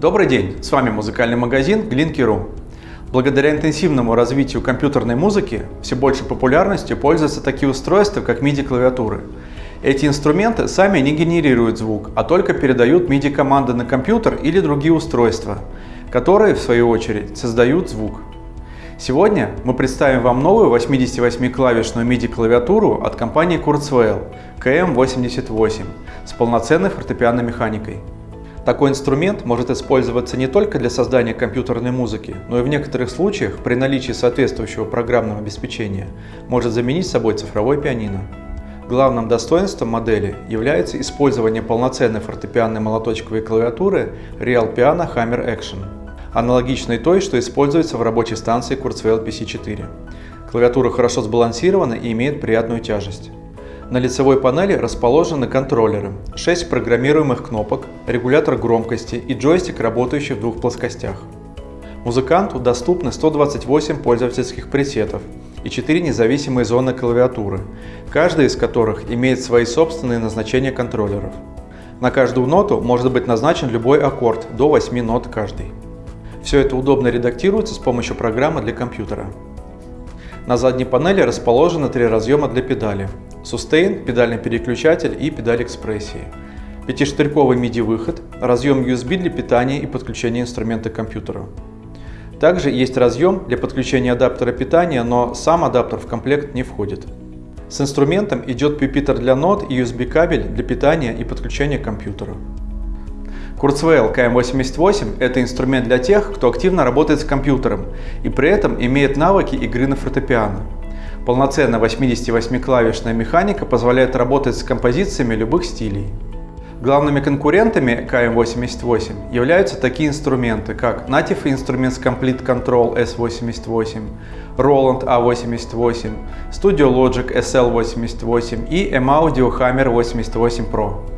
Добрый день, с вами музыкальный магазин Glinky.ru. Благодаря интенсивному развитию компьютерной музыки все большей популярностью пользуются такие устройства, как MIDI-клавиатуры. Эти инструменты сами не генерируют звук, а только передают MIDI-команды на компьютер или другие устройства, которые, в свою очередь, создают звук. Сегодня мы представим вам новую 88-клавишную MIDI-клавиатуру от компании Kurzweil KM88 с полноценной фортепианной механикой. Такой инструмент может использоваться не только для создания компьютерной музыки, но и в некоторых случаях при наличии соответствующего программного обеспечения может заменить собой цифровой пианино. Главным достоинством модели является использование полноценной фортепианной молоточковой клавиатуры Real Piano Hammer Action, аналогичной той, что используется в рабочей станции Kurzweil PC4. Клавиатура хорошо сбалансирована и имеет приятную тяжесть. На лицевой панели расположены контроллеры, 6 программируемых кнопок, регулятор громкости и джойстик, работающий в двух плоскостях. Музыканту доступны 128 пользовательских пресетов и 4 независимые зоны клавиатуры, каждая из которых имеет свои собственные назначения контроллеров. На каждую ноту может быть назначен любой аккорд, до 8 нот каждый. Все это удобно редактируется с помощью программы для компьютера. На задней панели расположены три разъема для педали Sustain, педальный переключатель и педаль экспрессии. Пятиштырьковый MIDI-выход, разъем USB для питания и подключения инструмента к компьютеру. Также есть разъем для подключения адаптера питания, но сам адаптер в комплект не входит. С инструментом идет пюпитер для нот и USB-кабель для питания и подключения к компьютеру. Kurzweil KM88 – это инструмент для тех, кто активно работает с компьютером и при этом имеет навыки игры на фортепиано. Полноценная 88-клавишная механика позволяет работать с композициями любых стилей. Главными конкурентами KM88 являются такие инструменты, как Native Instruments Complete Control S88, Roland A88, Studio Logic SL88 и M-Audio Hammer 88 Pro.